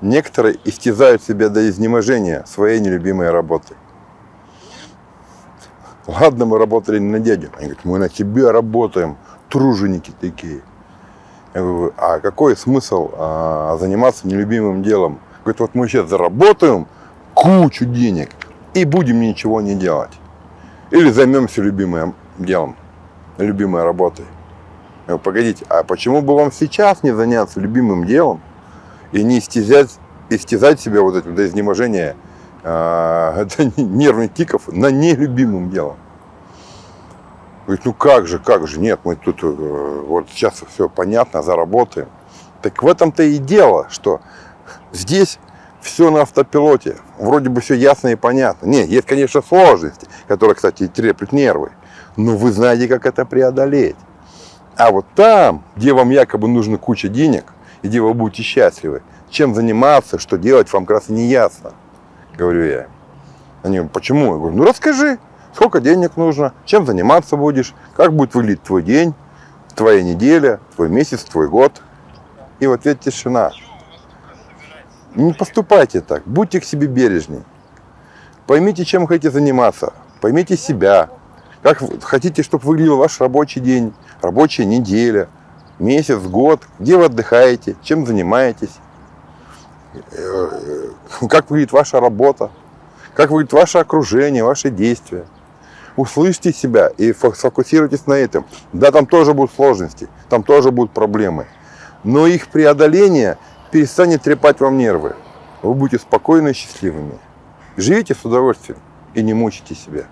Некоторые истязают себя до изнеможения своей нелюбимой работой. Ладно, мы работали не на дядю. Они говорят, мы на тебе работаем, труженики такие. Я говорю, а какой смысл а, заниматься нелюбимым делом? Говорит, вот мы сейчас заработаем кучу денег и будем ничего не делать. Или займемся любимым делом, любимой работой. Я говорю, погодите, а почему бы вам сейчас не заняться любимым делом и не истязать, истязать себя вот этим до изнеможения э, нервных тиков на нелюбимым делом? Говорит, ну как же, как же, нет, мы тут э, вот сейчас все понятно, заработаем. Так в этом-то и дело, что здесь все на автопилоте, вроде бы все ясно и понятно. Не, есть, конечно, сложности, которые, кстати, треплют нервы, но вы знаете, как это преодолеть. А вот там, где вам якобы нужна куча денег, где вы будете счастливы, чем заниматься, что делать, вам как раз не ясно, говорю я. Они говорят, почему? Я говорю, ну расскажи, сколько денег нужно, чем заниматься будешь, как будет выглядеть твой день, твоя неделя, твой месяц, твой год. И вот ответ тишина. Не поступайте так, будьте к себе бережней. Поймите, чем хотите заниматься, поймите себя, как хотите, чтобы выглядел ваш рабочий день, рабочая неделя, месяц, год, где вы отдыхаете, чем занимаетесь, э, как выглядит ваша работа, как выглядит ваше окружение, ваши действия. Услышьте себя и сфокусируйтесь на этом. Да, там тоже будут сложности, там тоже будут проблемы. Но их преодоление перестанет трепать вам нервы. Вы будете спокойны и счастливыми. Живите с удовольствием и не мучите себя.